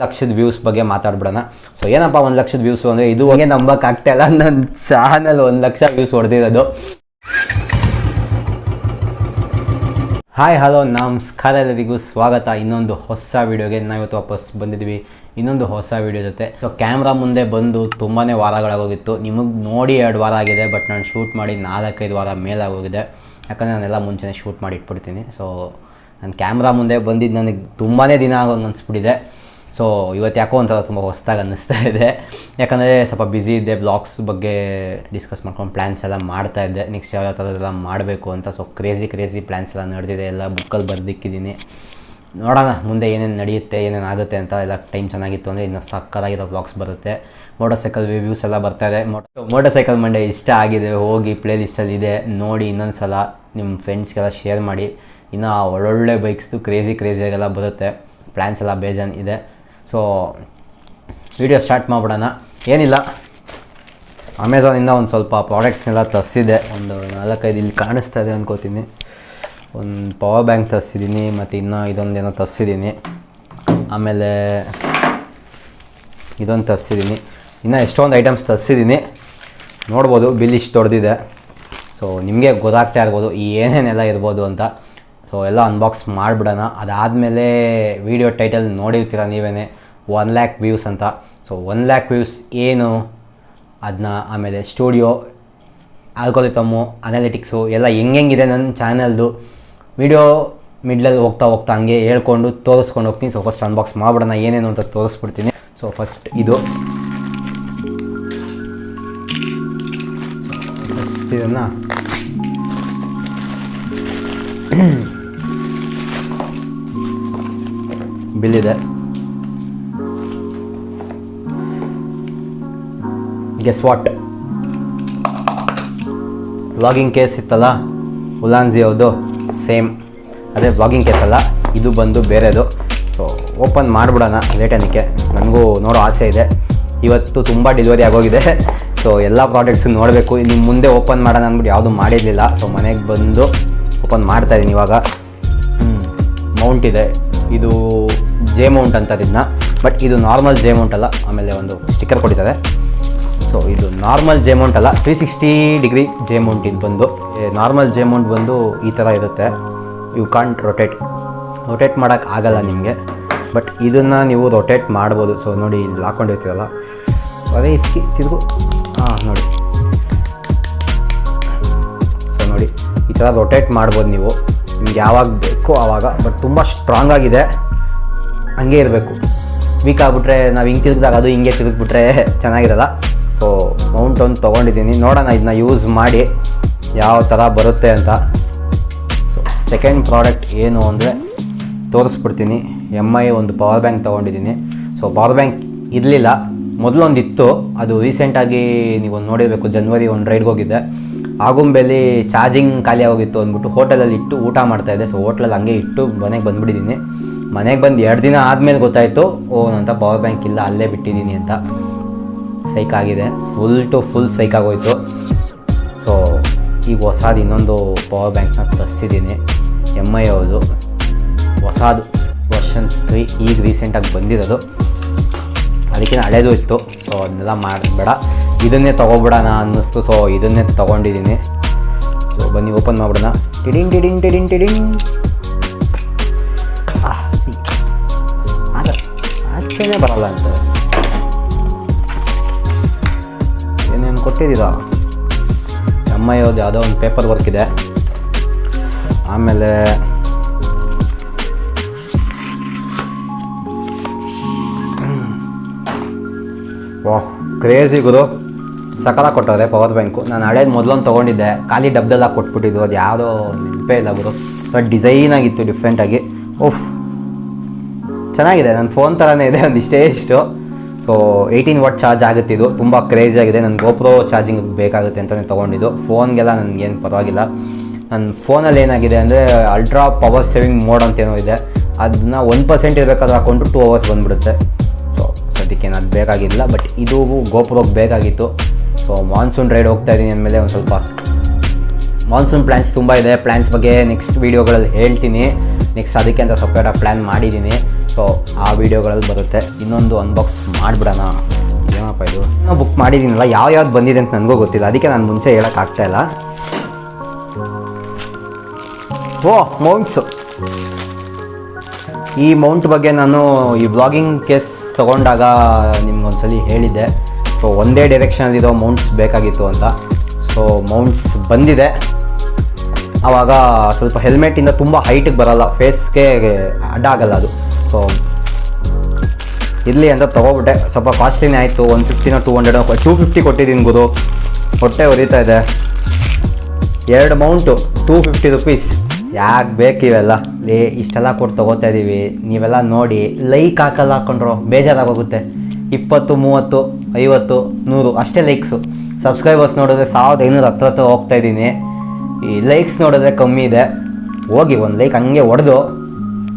ಲಕ್ಷದ ವ್ಯೂಸ್ ಬಗ್ಗೆ ಮಾತಾಡ್ಬಿಡೋಣ. ಸೊ ಏನಪ್ಪ ಒಂದು ಲಕ್ಷದ ವ್ಯೂಸ್ ಅಂದರೆ ಇದು ಹಂಗೆ ನಂಬಕ್ಕಾಗ್ತಾ ಇಲ್ಲ. ನನ್ನ ಚಾನಲ್ ಒಂದು ಲಕ್ಷ ವ್ಯೂಸ್ ಹೊಡೆದಿರೋದು. ಹಾಯ್ ಹಲೋ ನಮಸ್ಕಾರ ಎಲ್ಲರಿಗೂ. ಸ್ವಾಗತ. ಇನ್ನೊಂದು ಹೊಸ ವೀಡಿಯೋಗೆ ನಾವಿವತ್ತು ವಾಪಸ್ ಬಂದಿದ್ವಿ ಇನ್ನೊಂದು ಹೊಸ ವೀಡಿಯೋ ಜೊತೆ. ಸೊ ಕ್ಯಾಮ್ರಾ ಮುಂದೆ ಬಂದು ತುಂಬಾ ವಾರಗಳಾಗೋಗಿತ್ತು. ನಿಮಗೆ ನೋಡಿ ಎರಡು ವಾರ ಆಗಿದೆ ಬಟ್ ನಾನು ಶೂಟ್ ಮಾಡಿ ನಾಲ್ಕೈದು ವಾರ ಮೇಲಾಗೋಗಿದೆ. ಯಾಕಂದರೆ ನಾನೆಲ್ಲ ಮುಂಚೆನೇ ಶೂಟ್ ಮಾಡಿ ಇಟ್ಬಿಡ್ತೀನಿ. ಸೊ ನನ್ನ ಕ್ಯಾಮ್ರಾ ಮುಂದೆ ಬಂದಿದ್ದು ನನಗೆ ತುಂಬಾ ದಿನ ಆಗೋಂಗೆ ಅನಿಸ್ಬಿಟ್ಟಿದೆ. ಸೊ ಇವತ್ತು ಯಾಕೋ ಒಂಥರ ತುಂಬ ಹೊಸ್ದಾಗಿ ಅನ್ನಿಸ್ತಾ ಇದೆ. ಯಾಕಂದರೆ ಸ್ವಲ್ಪ ಬ್ಯುಸಿ ಇದ್ದೆ ಬ್ಲಾಗ್ಸ್ ಬಗ್ಗೆ ಡಿಸ್ಕಸ್ ಮಾಡ್ಕೊಂಡು ಪ್ಲ್ಯಾನ್ಸ್ ಎಲ್ಲ ಮಾಡ್ತಾ ಇದ್ದೆ. ನೆಕ್ಸ್ಟ್ ಯಾವ ಥರದ್ದೆಲ್ಲ ಮಾಡಬೇಕು ಅಂತ. ಸೊ ಕ್ರೇಜಿ ಕ್ರೇಜಿ ಪ್ಲ್ಯಾನ್ಸ್ ಎಲ್ಲ ನಡೆದಿದೆ. ಎಲ್ಲ ಬುಕ್ಕಲ್ಲಿ ಬರ್ದಿಕ್ಕಿದ್ದೀನಿ. ನೋಡೋಣ, ಮುಂದೆ ಏನೇನು ನಡೆಯುತ್ತೆ, ಏನೇನು ಆಗುತ್ತೆ ಅಂತ ಎಲ್ಲ ಟೈಮ್ ಚೆನ್ನಾಗಿತ್ತು ಅಂದರೆ ಇನ್ನು ಸಕ್ಕತ್ತಾಗಿರೋ ಬ್ಲಾಗ್ಸ್ ಬರುತ್ತೆ. ಮೋಟರ್ ಸೈಕಲ್ ರಿವ್ಯೂಸ್ ಎಲ್ಲ ಬರ್ತಾ ಇದೆ. ಮೋಟರ್ ಸೈಕಲ್ ಮಂಡೆ ಇಷ್ಟ ಆಗಿದೆ. ಹೋಗಿ ಪ್ಲೇ ಲಿಸ್ಟಲ್ಲಿ ಇದೆ. ನೋಡಿ ಇನ್ನೊಂದು ಸಲ ನಿಮ್ಮ ಫ್ರೆಂಡ್ಸ್ಗೆಲ್ಲ ಶೇರ್ ಮಾಡಿ. ಇನ್ನು ಒಳ್ಳೊಳ್ಳೆ ಬೈಕ್ಸ್ದು ಕ್ರೇಜಿ ಕ್ರೇಜಿಯಾಗೆಲ್ಲ ಬರುತ್ತೆ. ಪ್ಲ್ಯಾನ್ಸ್ ಎಲ್ಲ ಬೇಜಾನ್ ಇದೆ. ಸೊ ವಿಡಿಯೋ ಸ್ಟಾರ್ಟ್ ಮಾಡಿಬಿಡೋಣ. ಏನಿಲ್ಲ. ಅಮೆಝಾನಿಂದ ಒಂದು ಸ್ವಲ್ಪ ಪ್ರಾಡಕ್ಟ್ಸ್ನೆಲ್ಲ ತರಿಸಿದೆ. ಒಂದು ನಾಲ್ಕೈದು ಇಲ್ಲಿ ಕಾಣಿಸ್ತಾ ಇದೆ ಅಂದ್ಕೋತೀನಿ ಒಂದು ಪವರ್ ಬ್ಯಾಂಕ್ ತರಿಸಿದ್ದೀನಿ ಮತ್ತು ಇನ್ನೂ ಇದೊಂದೇನೋ ತರಿಸಿದ್ದೀನಿ ಆಮೇಲೆ ಇದೊಂದು ತರಿಸಿದ್ದೀನಿ ಇನ್ನೂ ಎಷ್ಟೊಂದು ಐಟಮ್ಸ್ ತರಿಸಿದ್ದೀನಿ ನೋಡ್ಬೋದು, ಬಿಲ್ ಇಷ್ಟು ದೊಡ್ಡದಿದೆ ಸೊ ನಿಮಗೆ ಗೊತ್ತಾಗ್ತಾ ಇರ್ಬೋದು, ಈ ಏನೇನೆಲ್ಲ ಇರ್ಬೋದು ಅಂತ. ಸೊ ಎಲ್ಲ ಅನ್ಬಾಕ್ಸ್ ಮಾಡಿಬಿಡೋಣ. ಅದಾದಮೇಲೆ ವಿಡಿಯೋ ಟೈಟಲ್ ನೋಡಿರ್ತೀರ ನೀವೇ ಒನ್ ಲ್ಯಾಕ್ ವ್ಯೂಸ್ ಅಂತ. ಸೊ ಒನ್ ಲ್ಯಾಕ್ ವ್ಯೂಸ್ ಏನು? ಅದನ್ನ ಆಮೇಲೆ ಸ್ಟುಡಿಯೋ ಆಲ್ಕೋಲಿತಮ್ಮು ಅನಾಲಿಟಿಕ್ಸು ಎಲ್ಲ ಹೆಂಗೆಂಗಿದೆ ನನ್ನ ಚಾನಲ್ದು ವಿಡಿಯೋ ಮಿಡ್ಲಲ್ಲಿ ಹೋಗ್ತಾ ಹೋಗ್ತಾ ಹಂಗೆ ಹೇಳ್ಕೊಂಡು ತೋರಿಸ್ಕೊಂಡು ಹೋಗ್ತೀನಿ. ಸೊ ಫಸ್ಟ್ ಅನ್ಬಾಕ್ಸ್ ಮಾಡಿಬಿಡೋಣ. ಏನೇನು ಅಂತ ತೋರಿಸ್ಬಿಡ್ತೀನಿ. ಸೊ ಫಸ್ಟ್ ಇದು. ಇದನ್ನು. ಬಿಲ್ ಇದೆ ಗೆಸ್ ವಾಟ್ ವ್ಲಾಗಿಂಗ್ ಕೇಸ್ ಇತ್ತಲ್ಲ? ಉಲಾನ್ಜಿ ಅವ್ರದ್ದು ಸೇಮ್ ಅದೇ ವ್ಲಾಗಿಂಗ್ ಕೇಸ್ ಅಲ್ಲ, ಇದು ಬಂದು ಬೇರೆದು. ಸೊ ಓಪನ್ ಮಾಡಿಬಿಡೋಣ ಲೇಟನಿಕ್ಕೆ ನನಗೂ ನೋಡೋ ಆಸೆ ಇದೆ. ಇವತ್ತು ತುಂಬ ಡೆಲಿವರಿ ಆಗೋಗಿದೆ. ಸೊ ಎಲ್ಲ ಪ್ರಾಡಕ್ಟ್ಸು ನೋಡಬೇಕು. ಇನ್ನು ಮುಂದೆ ಓಪನ್ ಮಾಡೋಣ ಅಂದ್ಬಿಟ್ಟು ಯಾವುದು ಮಾಡಿರಲಿಲ್ಲ. ಸೊ ಮನೆಗೆ ಬಂದು ಓಪನ್ ಮಾಡ್ತಾಯಿದ್ದೀನಿ ಇವಾಗ. ಮೌಂಟ್ ಇದೆ. ಇದು ಜೆ ಮೌಂಟ್ ಅಂತ ಇದನ್ನ ಬಟ್ ಇದು ನಾರ್ಮಲ್ ಜೆ ಮೌಂಟ್ ಅಲ್ಲ. ಆಮೇಲೆ ಒಂದು ಸ್ಟಿಕ್ಕರ್ ಕೊಟ್ಟಿದ್ದಾರೆ. ಸೊ ಇದು ನಾರ್ಮಲ್ ಜೆ ಮೌಂಟ್ ಅಲ್ಲ. Three sixty degree J mount ಇದು ಬಂದು. ನಾರ್ಮಲ್ ಜೆ ಮೌಂಟ್ ಬಂದು ಈ ಥರ ಇರುತ್ತೆ. ಯು ಕಾಂಟ್ ರೊಟೇಟ್ ರೊಟೇಟ್ ಮಾಡೋಕ್ಕೆ ಆಗಲ್ಲ ನಿಮಗೆ. ಬಟ್ ಇದನ್ನು ನೀವು ರೊಟೇಟ್ ಮಾಡ್ಬೋದು. ಸೊ ನೋಡಿ, ಇಲ್ಲಿ ಹಾಕೊಂಡಿರ್ತೀರಲ್ಲ ಅದೇ ಇಸ್ಕಿ ತಿರುಗು ಹಾಂ, ನೋಡಿ. ಸೊ ನೋಡಿ. ಈ ಥರ ರೊಟೇಟ್ ಮಾಡ್ಬೋದು ನೀವು. ನಿಮ್ಗೆ ಯಾವಾಗ ಬೇಕೋ ಆವಾಗ ಬಟ್ ತುಂಬ ಸ್ಟ್ರಾಂಗ್ ಆಗಿದೆ. ಹಂಗೆ ಇರಬೇಕು. ವೀಕ್ ಆಗಿಬಿಟ್ರೆ ನಾವು ಹಿಂಗೆ ತಿರುಗಿದಾಗ ಅದು ಹಿಂಗೆ ತಿರುಗಿಬಿಟ್ರೆ ಚೆನ್ನಾಗಿರಲ್ಲ. ಸೊ ಮೌಂಟ್ ಒಂದು ತೊಗೊಂಡಿದ್ದೀನಿ. ನೋಡೋಣ ಇದನ್ನ ಯೂಸ್ ಮಾಡಿ ಯಾವ ಥರ ಬರುತ್ತೆ ಅಂತ. ಸೊ ಸೆಕೆಂಡ್ ಪ್ರಾಡಕ್ಟ್ ಏನು ಅಂದರೆ ತೋರಿಸ್ಬಿಡ್ತೀನಿ. ಎಂ ಐ ಒಂದು ಪವರ್ ಬ್ಯಾಂಕ್ ತೊಗೊಂಡಿದ್ದೀನಿ. ಸೊ ಪವರ್ ಬ್ಯಾಂಕ್ ಇರಲಿಲ್ಲ. ಮೊದಲೊಂದಿತ್ತು. ಅದು ರೀಸೆಂಟಾಗಿ ನೀವು ನೋಡಿರಬೇಕು. ಜನ್ವರಿ ಒಂದು ರೈಡ್ಗೆ ಹೋಗಿದ್ದೆ. ಆಗುಂಬೆಲಿ ಚಾರ್ಜಿಂಗ್ ಖಾಲಿ ಆಗೋಗಿತ್ತು ಅಂದ್ಬಿಟ್ಟು ಹೋಟೆಲಲ್ಲಿ ಇಟ್ಟು ಊಟ ಮಾಡ್ತಾಯಿದ್ದೆ ಸೊ ಹೋಟ್ಲಲ್ಲಿ ಹಂಗೆ ಇಟ್ಟು ಮನೆಗೆ ಬಂದುಬಿಟ್ಟಿದ್ದೀನಿ. ಮನೆಗೆ ಬಂದು ಎರಡು ದಿನ ಆದಮೇಲೆ ಗೊತ್ತಾಯಿತು, ಓ, ನಂತ ಪವರ್ ಬ್ಯಾಂಕ್ ಇಲ್ಲ, ಅಲ್ಲೇ ಬಿಟ್ಟಿದ್ದೀನಿ ಅಂತ. ಸೈಕ್ ಆಗಿದೆ. ಫುಲ್ ಟು ಫುಲ್ ಸೈಕ್ ಆಗೋಯ್ತು. ಸೊ ಈಗ ಹೊಸದು ಇನ್ನೊಂದು ಪವರ್ ಬ್ಯಾಂಕ್ನ ತರಿಸಿದ್ದೀನಿ. ಎಂ ಐ ಅವರು ಹೊಸದು ವರ್ಷನ್ ತ್ರೀ ಈಗ ರೀಸೆಂಟಾಗಿ ಬಂದಿರೋದು. ಅದಕ್ಕಿಂತ ಹಳೇದು ಇತ್ತು. ಸೊ ಅದನ್ನೆಲ್ಲ ಮಾಡಬೇಡ. ಇದನ್ನೇ ತೊಗೊಬಿಡೋಣ ಅನ್ನಿಸ್ತು. ಸೊ ಇದನ್ನೇ ತೊಗೊಂಡಿದ್ದೀನಿ. ಸೊ ಬನ್ನಿ ಓಪನ್ ಮಾಡಿಬಿಡೋಣ. ಟಿಡಿಂಗ್ ಟಿಡಿಂಗ್ ಟಿಡಿಂಗ್ ಟಿಡಿಂಗ್. ಆಚೆನೇ ಬರಲ್ಲ ಅಂತ. ಏನೇನು ಕೊಟ್ಟಿದ್ದೀರಾ? ಎಂ ಐ ಅವ್ರದ್ದು ಯಾವುದೋ ಒಂದು ಪೇಪರ್ ವರ್ಕ್ ಇದೆ. ಆಮೇಲೆ ವಾಹ್ ಕ್ರೇಜಿ ಗುರು. ಸಕಾಲ ಕೊಟ್ಟವ್ರೆ ಪವರ್ ಬ್ಯಾಂಕು. ನಾನು ಹಳೇದು ಮೊದಲೊಂದು ತೊಗೊಂಡಿದ್ದೆ. ಖಾಲಿ ಡಬ್ದೆಲ್ಲ ಕೊಟ್ಬಿಟ್ಟಿದ್ದು. ಅದು ಯಾವುದೋ ನೆನಪೇ ಇಲ್ಲ ಗುರು. ಬಟ್ ಡಿಸೈನ್ ಆಗಿತ್ತು ಡಿಫ್ರೆಂಟಾಗಿ ಓಫ್ ಚೆನ್ನಾಗಿದೆ. ನನ್ನ ಫೋನ್ ಥರನೇ ಇದೆ. ಒಂದು ಇಷ್ಟೇ ಇಷ್ಟು. ಸೊ ಏಯ್ಟೀನ್ ವಾಟ್ ಚಾರ್ಜ್ ಆಗುತ್ತೆ ಇದು. ತುಂಬ ಕ್ರೇಜಿ ಆಗಿದೆ. ನನ್ನ ಗೋಪ್ರೋ ಚಾರ್ಜಿಂಗ್ ಬೇಕಾಗುತ್ತೆ ಅಂತಲೇ ತೊಗೊಂಡಿದ್ದು. ಫೋನ್ಗೆಲ್ಲ ನನಗೇನು ಪರವಾಗಿಲ್ಲ. ನನ್ನ ಫೋನಲ್ಲಿ ಏನಾಗಿದೆ ಅಂದರೆ ಅಲ್ಟ್ರಾ ಪವರ್ ಸೇವಿಂಗ್ ಮೋಡ್ ಅಂತೇನೋ ಇದೆ. ಅದನ್ನ ಒನ್ ಪರ್ಸೆಂಟ್ ಇರಬೇಕಾದ್ರೆ ಹಾಕೊಂಡು ಟೂ ಅವರ್ಸ್ ಬಂದುಬಿಡುತ್ತೆ. ಸೊ ಸದ್ಯಕ್ಕೆ ಅದು ಬೇಕಾಗಿಲ್ಲ. ಬಟ್ ಇದು ಗೋಪ್ರೋಗೆ ಬೇಕಾಗಿತ್ತು. ಸೊ ಮಾನ್ಸೂನ್ ರೈಡ್ ಹೋಗ್ತಾ ಇದ್ದೀನಿ ಅಂದಮೇಲೆ ಒಂದು ಸ್ವಲ್ಪ ಮಾನ್ಸೂನ್ ಪ್ಲ್ಯಾನ್ಸ್ ತುಂಬ ಇದೆ. ಪ್ಲ್ಯಾನ್ಸ್ ಬಗ್ಗೆ ನೆಕ್ಸ್ಟ್ ವೀಡಿಯೋಗಳಲ್ಲಿ ಹೇಳ್ತೀನಿ. ನೆಕ್ಸ್ಟ್ ಅದಕ್ಕೆ ಅಂತ ಸಪ್ರೇಟಾಗಿ ಪ್ಲ್ಯಾನ್ ಮಾಡಿದ್ದೀನಿ ಸೊ ಆ ವೀಡಿಯೋಗಳಲ್ಲಿ ಬರುತ್ತೆ. ಇನ್ನೊಂದು ಅನ್ಬಾಕ್ಸ್ ಮಾಡಿಬಿಡೋಣ. ಏನಪ್ಪ ಇದು? ನಾನು ಬುಕ್ ಮಾಡಿದ್ದೀನಲ್ಲ ಯಾವ ಯಾವ್ದು ಬಂದಿದೆ ಅಂತ ನನಗೂ ಗೊತ್ತಿಲ್ಲ. ಅದಕ್ಕೆ ನಾನು ಮುಂಚೆ ಹೇಳೋಕ್ಕಾಗ್ತಾ ಇಲ್ಲ. ಓ ಮೌಂಟ್ಸು ಈ ಮೌಂಟ್ ಬಗ್ಗೆ ನಾನು ಈ ಬ್ಲಾಗಿಂಗ್ ಕೇಸ್ ತೊಗೊಂಡಾಗ ನಿಮ್ಗೊಂದ್ಸಲಿ ಹೇಳಿದ್ದೆ. ಸೊ ಒಂದೇ ಡೈರೆಕ್ಷನಲ್ಲಿರೋ ಮೌಂಟ್ಸ್ ಬೇಕಾಗಿತ್ತು ಅಂತ. ಸೊ ಮೌಂಟ್ಸ್ ಬಂದಿದೆ. ಆವಾಗ ಸ್ವಲ್ಪ ಹೆಲ್ಮೆಟಿಂದ ತುಂಬ ಹೈಟಿಗೆ ಬರಲ್ಲ. ಫೇಸ್ಗೆ ಅಡ್ಡ ಆಗಲ್ಲ ಅದು. ಸೊ ಇರಲಿ ಅಂತ ತೊಗೊಬಿಟ್ಟೆ. ಸ್ವಲ್ಪ ಕಾಸ್ಟ್ಲಿನೇ ಆಯಿತು. ಒನ್ ಫಿಫ್ಟಿನ ಟೂ ಹಂಡ್ರೆಡ್ ಟೂ ಫಿಫ್ಟಿ ಕೊಟ್ಟಿದ್ದೀನಿ ಗುರು. ಹೊಟ್ಟೆ ಉರಿತಾ ಇದೆ. ಎರಡು ಮೌಂಟು ಟೂ ಫಿಫ್ಟಿ ರುಪೀಸ್ ಯಾಕೆ ಬೇಕಿವೆಲ್ಲ ಲೇ, ಇಷ್ಟೆಲ್ಲ ಕೊಟ್ಟು ತೊಗೋತಾ ಇದ್ದೀವಿ ನೀವೆಲ್ಲ ನೋಡಿ ಲೈಕ್ ಹಾಕಲ್ಲ ಹಾಕೊಂಡ್ರು ಬೇಜಾರಾಗೋಗುತ್ತೆ. ಇಪ್ಪತ್ತು, ಮೂವತ್ತು. ಐವತ್ತು, ನೂರು, ಅಷ್ಟೇ ಲೈಕ್ಸು ಸಬ್ಸ್ಕ್ರೈಬರ್ಸ್ ನೋಡಿದ್ರೆ ಸಾವಿರದ ಐನೂರು ಹತ್ರ ಹತ್ರ ಹೋಗ್ತಾ ಇದ್ದೀನಿ. ಈ ಲೈಕ್ಸ್ ನೋಡಿದ್ರೆ ಕಮ್ಮಿ ಇದೆ. ಹೋಗಿ ಒಂದು ಲೈಕ್ ಹಂಗೆ ಹೊಡೆದು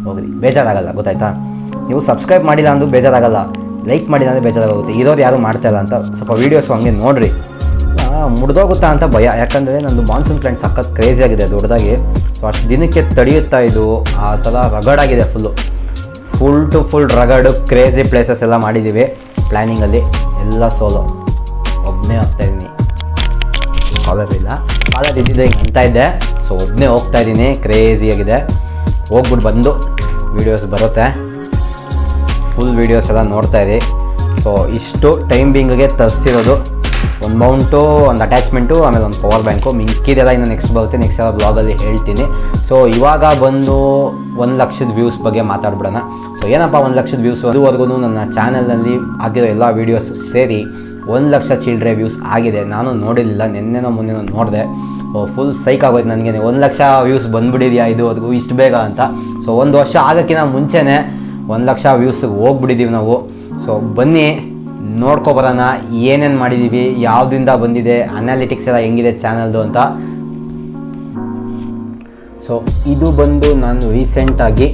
ಹೋಗ್ರಿ. ಬೇಜಾರಾಗಲ್ಲ, ಗೊತ್ತಾಯ್ತಾ? ನೀವು ಸಬ್ಸ್ಕ್ರೈಬ್ ಮಾಡಿಲ್ಲ ಅಂದ್ರೂ ಬೇಜಾರಾಗಲ್ಲ. ಲೈಕ್ ಮಾಡಿಲ್ಲ ಅಂದರೆ ಬೇಜಾರಾಗುತ್ತೆ ಇರೋರು ಯಾರು ಮಾಡ್ತಾಯಿಲ್ಲ ಅಂತ. ಸ್ವಲ್ಪ ವೀಡಿಯೋಸು ಹಂಗೆ ನೋಡಿರಿ. ಮುಡ್ದೋಗುತ್ತಾ ಅಂತ ಭಯ. ಯಾಕಂದರೆ ನಂದು ಮಾನ್ಸೂನ್ ಕ್ಲೈಂಟ್ ಸಖತ್ ಕ್ರೇಜಿ ಆಗಿದೆ, ದೊಡ್ಡದಾಗಿ. ಸೊ ಅಷ್ಟು ದಿನಕ್ಕೆ ತಡೆಯುತ್ತಾ ಇದು. ಆ ಥರ ರಗಡಾಗಿದೆ full full to full rugged crazy places ಎಲ್ಲ ಮಾಡಿದ್ದೀವಿ ಪ್ಲ್ಯಾನಿಂಗಲ್ಲಿ ಎಲ್ಲ ಸೋಲೋ ಒಬ್ಬನೇ ಹೋಗ್ತಾ ಇದ್ದೀನಿ. ಕಾಲರ್ ಇಲ್ಲ. ಕಾಲರ್ ಇದ್ದಿದ್ದೆ ಹಿಂಗೆ ಅಂತ ಇದ್ದೆ. ಸೊ ಒಬ್ಬನೇ ಹೋಗ್ತಾ ಇದ್ದೀನಿ. ಕ್ರೇಜಿಯಾಗಿದೆ ಹೋಗ್ಬಿಟ್ಟು ಬಂದು ವೀಡಿಯೋಸ್ ಬರುತ್ತೆ. ಫುಲ್ ವೀಡಿಯೋಸ್ ಎಲ್ಲ ನೋಡ್ತಾ ಇರಿ. ಸೊ ಇಷ್ಟು ಟೈಮ್ ಬಿಂಗ್ಗೆ ತರಿಸಿರೋದು. ಒಂದು ಮೌಂಟು ಒಂದು ಅಟ್ಯಾಚ್ಮೆಂಟು ಆಮೇಲೆ ಒಂದು ಪವರ್ ಬ್ಯಾಂಕು ಮಿಕ್ಕಿದೆಲ್ಲ ಇನ್ನು ನೆಕ್ಸ್ಟ್ ಬರುತ್ತೆ. ನೆಕ್ಸ್ಟ್ ಎಲ್ಲ ಬ್ಲಾಗಲ್ಲಿ ಹೇಳ್ತೀನಿ. ಸೊ ಇವಾಗ ಬಂದು ಒಂದು ಲಕ್ಷದ ವ್ಯೂಸ್ ಬಗ್ಗೆ ಮಾತಾಡ್ಬಿಡೋಣ. ಸೊ ಏನಪ್ಪ ಒಂದು ಲಕ್ಷದ ವ್ಯೂಸ್ ಅದುವರೆಗೂ ನನ್ನ ಚಾನಲಲ್ಲಿ ಆಗಿರೋ ಎಲ್ಲ ವೀಡಿಯೋಸ್ ಸೇರಿ ಒಂದು ಲಕ್ಷ ಚಿಲ್ಡ್ರೆ ವ್ಯೂಸ್ ಆಗಿದೆ. ನಾನು ನೋಡಿರಲಿಲ್ಲ. ನಿನ್ನೆನೋ ಮೊನ್ನೆನೋ ನೋಡಿದೆ. ಫುಲ್ ಸೈಕ್ ಆಗೋಯ್ತು ನನಗೆ ಒಂದು ಲಕ್ಷ ವ್ಯೂಸ್ ಬಂದ್ಬಿಟ್ಟಿದೆಯಾ ಇದುವರೆಗೂ? ಇಷ್ಟು ಬೇಗ ಅಂತ. ಸೊ ಒಂದು ವರ್ಷ ಆಗೋಕ್ಕಿಂತ ಮುಂಚೆನೇ ಒಂದು ಲಕ್ಷ ವ್ಯೂಸ್ಗೆ ಹೋಗ್ಬಿಟ್ಟಿದ್ದೀವಿ ನಾವು. ಸೊ ಬನ್ನಿ. ನೋಡ್ಕೊಬರೋಣ ಏನೇನು ಮಾಡಿದ್ದೀವಿ ಯಾವುದರಿಂದ ಬಂದಿದೆ ಅನಾಲಿಟಿಕ್ಸ್ ಎಲ್ಲ ಹೆಂಗಿದೆ ಚಾನಲ್ದು ಅಂತ. ಸೊ ಇದು ಬಂದು ನಾನು ರೀಸೆಂಟಾಗಿ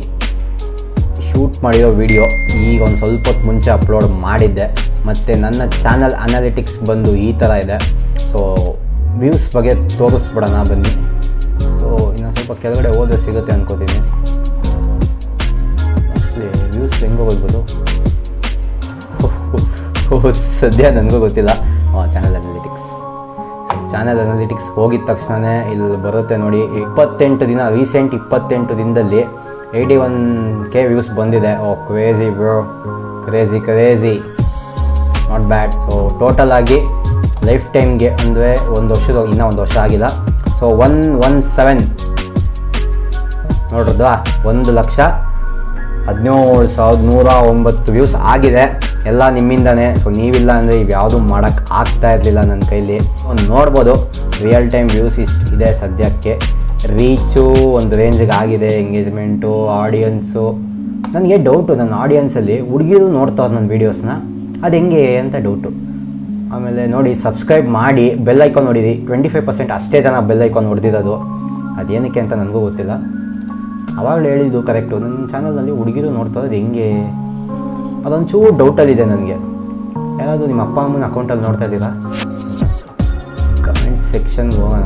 ಶೂಟ್ ಮಾಡಿರೋ ವಿಡಿಯೋ ಈಗ ಒಂದು ಸ್ವಲ್ಪ ಹೊತ್ತು ಮುಂಚೆ ಅಪ್ಲೋಡ್ ಮಾಡಿದ್ದೆ. ಮತ್ತು ನನ್ನ ಚಾನಲ್ ಅನಾಲಿಟಿಕ್ಸ್ ಬಂದು ಈ ಥರ ಇದೆ. ಸೊ ವ್ಯೂಸ್ ಬಗ್ಗೆ ತೋರಿಸ್ಬಿಡೋಣ ಬನ್ನಿ. ಸೊ ಇನ್ನೊಂದು ಸ್ವಲ್ಪ ಕೆಳಗಡೆ ಹೋದ್ರೆ ಸಿಗುತ್ತೆ ಅನ್ಕೋತೀನಿ. ಆ್ಯಕ್ಚುಲಿ ವ್ಯೂಸ್ ಹೆಂಗೆ ಹೋಗ್ಬೋದು? ಸದ್ಯ ನನಗೂ ಗೊತ್ತಿಲ್ಲ. ಚಾನಲ್ ಅನಾಲಿಟಿಕ್ಸ್ ಚಾನಲ್ ಅನಾಲಿಟಿಕ್ಸ್ ಹೋಗಿದ ತಕ್ಷಣವೇ ಇಲ್ಲಿ ಬರುತ್ತೆ ನೋಡಿ, ಇಪ್ಪತ್ತೆಂಟು ದಿನ ರೀಸೆಂಟ್ ಇಪ್ಪತ್ತೆಂಟು ದಿನದಲ್ಲಿ ಏಯ್ಟಿ ಒನ್ ಕೆ ವ್ಯೂಸ್ ಬಂದಿದೆ. ಓ crazy bro crazy crazy not bad so total ಆಗಿ ಲೈಫ್ ಟೈಮ್ಗೆ ಅಂದರೆ ಒಂದು ವರ್ಷದ, ಇನ್ನೂ ಒಂದು ವರ್ಷ ಆಗಿಲ್ಲ. ಸೊ ಒನ್ ಒನ್ ಸೆವೆನ್ ನೋಡ್ರದ್ವಾ? ಒಂದು ಲಕ್ಷ ಹದಿನೇಳು ಸಾವಿರದ ನೂರ ಒಂಬತ್ತು ವ್ಯೂಸ್ ಆಗಿದೆ. ಎಲ್ಲ ನಿಮ್ಮಿಂದನೇ. ಸೊ ನೀವಿಲ್ಲ ಅಂದರೆ ಯಾವುದೂ ಮಾಡೋಕ್ಕೆ ಆಗ್ತಾ ಇರಲಿಲ್ಲ ನನ್ನ ಕೈಲಿ. ಒಂದು ನೋಡ್ಬೋದು ರಿಯಲ್ ಟೈಮ್ ವ್ಯೂಸ್ ಇಷ್ಟು ಇದೆ ಸದ್ಯಕ್ಕೆ. ರೀಚು ಒಂದು ರೇಂಜಿಗೆ ಆಗಿದೆ ಎಂಗೇಜ್ಮೆಂಟು ಆಡಿಯನ್ಸು ನನಗೆ ಡೌಟು ನನ್ನ ಆಡಿಯನ್ಸಲ್ಲಿ ಹುಡುಗಿರು ನೋಡ್ತಾವ್ರು ನನ್ನ ವೀಡಿಯೋಸ್ನ ಅದು ಹೆಂಗೆ ಅಂತ ಡೌಟು ಆಮೇಲೆ ನೋಡಿ ಸಬ್ಸ್ಕ್ರೈಬ್ ಮಾಡಿ ಬೆಲ್ ಐಕಾನ್ ನೋಡಿದಿ ಟ್ವೆಂಟಿ ಫೈವ್ ಪರ್ಸೆಂಟ್ ಅಷ್ಟೇ ಜನ ಬೆಲ್ ಐಕಾನ್ ಹೊಡೆದಿರೋದು. ಅದೇನಕ್ಕೆ ಅಂತ ನನಗೂ ಗೊತ್ತಿಲ್ಲ. ಅವಾಗಲೇ ಹೇಳಿದ್ದು ಕರೆಕ್ಟು ನನ್ನ ಚಾನಲ್ನಲ್ಲಿ ಹುಡುಗಿರು ನೋಡ್ತಾ ಇರೋದು ಹೆಂಗೆ? ಅದೊಂಚೂರು ಡೌಟಲ್ಲಿದೆ ನನಗೆ. ಯಾರಾದರೂ ನಿಮ್ಮ ಅಪ್ಪ ಅಮ್ಮನ ಅಕೌಂಟಲ್ಲಿ ನೋಡ್ತಾ ಇದ್ದೀರಾ? ಕಮೆಂಟ್ ಸೆಕ್ಷನ್ ಹೋಗೋಣ.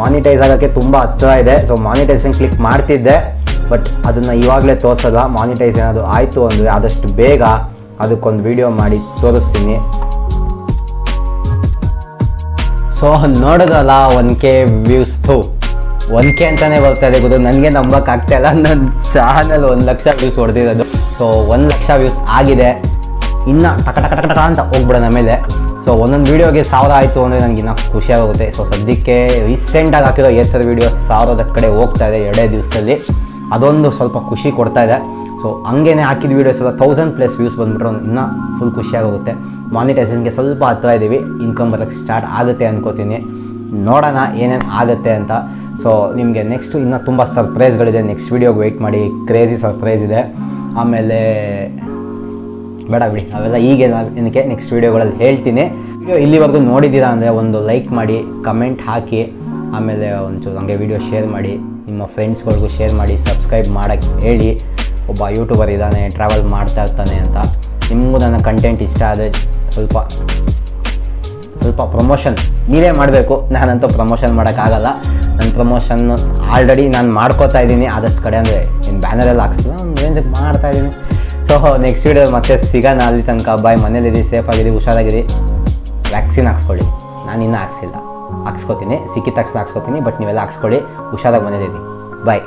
ಮಾನಿಟೈಸ್ ಆಗೋಕ್ಕೆ ತುಂಬ ಹತ್ತಿರ ಇದೆ. ಸೊ ಮಾನಿಟೈಸನ್ ಕ್ಲಿಕ್ ಮಾಡ್ತಿದ್ದೆ. ಬಟ್ ಅದನ್ನು ಇವಾಗಲೇ ತೋರಿಸಲ್ಲ. ಮಾನಿಟೈಸ್ ಏನಾದರೂ ಆಯಿತು ಅಂದರೆ ಆದಷ್ಟು ಬೇಗ ಅದಕ್ಕೊಂದು ವಿಡಿಯೋ ಮಾಡಿ ತೋರಿಸ್ತೀನಿ. ಸೊ ನೋಡೋದಲ್ಲ ಒನ್ ಕೆ ವ್ಯೂಸ್ ಥೂ ಒನ್ ಕೆ ಅಂತಲೇ ಬರ್ತಾ ಇದೆ ಗುರು ನನಗೆ ನಂಬಕ್ಕಾಗ್ತಾ ಇಲ್ಲ. ನನ್ನ ಚಾನಲ್ ಒಂದು ಲಕ್ಷ ವ್ಯೂಸ್ ಹೊಡೆದಿರೋದು. ಸೊ ಒಂದು ಲಕ್ಷ ವ್ಯೂಸ್ ಆಗಿದೆ. ಇನ್ನು ಟಕ ಟಕ ಟಕ ಟಕ ಅಂತ ಹೋಗ್ಬಿಡೋಣ ಮೇಲೆ ಸೊ ಒಂದೊಂದು ವೀಡಿಯೋಗೆ ಸಾವಿರ ಆಯಿತು ಅಂದರೆ ನನಗೆ ಇನ್ನೂ ಖುಷಿಯಾಗುತ್ತೆ ಸೊ ಸದ್ಯಕ್ಕೆ ರೀಸೆಂಟಾಗಿ ಹಾಕಿರೋ ಏತರ ವೀಡಿಯೋ ಸಾವಿರದ ಕಡೆ ಹೋಗ್ತಾ ಇದೆ ಎರಡೇ ದಿವಸದಲ್ಲಿ. ಅದೊಂದು ಸ್ವಲ್ಪ ಖುಷಿ ಕೊಡ್ತಾ ಇದೆ. ಸೊ ಹಂಗೇನೆ ಹಾಕಿದ ವೀಡಿಯೋಸ್ ಎಲ್ಲ ತೌಸಂಡ್ ಪ್ಲಸ್ ವ್ಯೂಸ್ ಬಂದುಬಿಟ್ರೆ, ಇನ್ನೂ ಫುಲ್ ಖುಷಿಯಾಗುತ್ತೆ ಮಾನಿಟೈಸೇಷನ್ಗೆ ಸ್ವಲ್ಪ ಹತ್ರ ಇದ್ದೀವಿ ಇನ್ಕಮ್ ಬರೋಕ್ಕೆ ಸ್ಟಾರ್ಟ್ ಆಗುತ್ತೆ ಅನ್ಕೋತೀನಿ. ನೋಡೋಣ ಏನೇನು ಆಗುತ್ತೆ ಅಂತ. ಸೊ ನಿಮಗೆ ನೆಕ್ಸ್ಟು ಇನ್ನೂ ತುಂಬ ಸರ್ಪ್ರೈಸ್ಗಳಿದೆ ನೆಕ್ಸ್ಟ್ ವೀಡಿಯೋಗೆ ವೆಯ್ಟ್ ಮಾಡಿ. ಕ್ರೇಜಿ ಸರ್ಪ್ರೈಸ್ ಇದೆ. ಆಮೇಲೆ ಬೇಡ ಬಿಡಿ. ಅವೆಲ್ಲ ಈಗ ಏನಕ್ಕೆ ನೆಕ್ಸ್ಟ್ ವೀಡಿಯೋಗಳಲ್ಲಿ ಹೇಳ್ತೀನಿ. ವಿಡಿಯೋ ಇಲ್ಲಿವರೆಗೂ ನೋಡಿದ್ದೀರಾ ಅಂದರೆ ಒಂದು ಲೈಕ್ ಮಾಡಿ ಕಮೆಂಟ್ ಹಾಕಿ. ಆಮೇಲೆ ಒಂಚೂರು ಹಂಗೆ ವಿಡಿಯೋ ಶೇರ್ ಮಾಡಿ. ನಿಮ್ಮ ಫ್ರೆಂಡ್ಸ್ಗಳಿಗೂ ಶೇರ್ ಮಾಡಿ ಸಬ್ಸ್ಕ್ರೈಬ್ ಮಾಡೋಕ್ಕೆ ಹೇಳಿ. ಒಬ್ಬ ಯೂಟ್ಯೂಬರ್ ಇದ್ದಾನೆ ಟ್ರಾವೆಲ್ ಮಾಡ್ತಾ ಇರ್ತಾನೆ ಅಂತ. ನಿಮಗೂ ನನ್ನ ಕಂಟೆಂಟ್ ಇಷ್ಟ ಆದರೆ ಸ್ವಲ್ಪ ಸ್ವಲ್ಪ ಪ್ರಮೋಷನ್ ನೀವೇ ಮಾಡಬೇಕು. ನಾನಂತೂ ಪ್ರಮೋಷನ್ ಮಾಡೋಕ್ಕಾಗಲ್ಲ. ನನ್ನ ಪ್ರಮೋಷನ್ ಆಲ್ರೆಡಿ ನಾನು ಮಾಡ್ಕೋತಾ ಇದ್ದೀನಿ. ಆದಷ್ಟು ಕಡೆ ಅಂದರೆ ಇನ್ನು ಬ್ಯಾನರೆಲ್ಲ ಹಾಕ್ಸಿಲ್ಲ ಒಂದು ರೇಂಜಿಗೆ ಮಾಡ್ತಾ ಇದ್ದೀನಿ. ಸೊ ನೆಕ್ಸ್ಟ್ ವೀಡಿಯೋ ಮತ್ತೆ ಸಿಗೋಣ ಅಲ್ಲಿ ತನಕ. ಬಾಯ್ ಮನೇಲಿದ್ದೀವಿ ಸೇಫ್ ಆಗಿರಿ, ಹುಷಾರಾಗಿರಿ. ವ್ಯಾಕ್ಸಿನ್ ಹಾಕ್ಸ್ಕೊಳ್ಳಿ. ನಾನು ಇನ್ನೂ ಹಾಕ್ಸಿಲ್ಲ. ಹಾಕ್ಸ್ಕೊತೀನಿ. ಸಿಕ್ಕಿದ ತಕ್ಷಣ ಹಾಕ್ಸ್ಕೊತೀನಿ ಬಟ್ ನೀವೆಲ್ಲ ಹಾಕ್ಸ್ಕೊಳ್ಳಿ. ಹುಷಾರಾಗಿ ಮನೇಲಿದ್ದೀನಿ ಬಾಯ್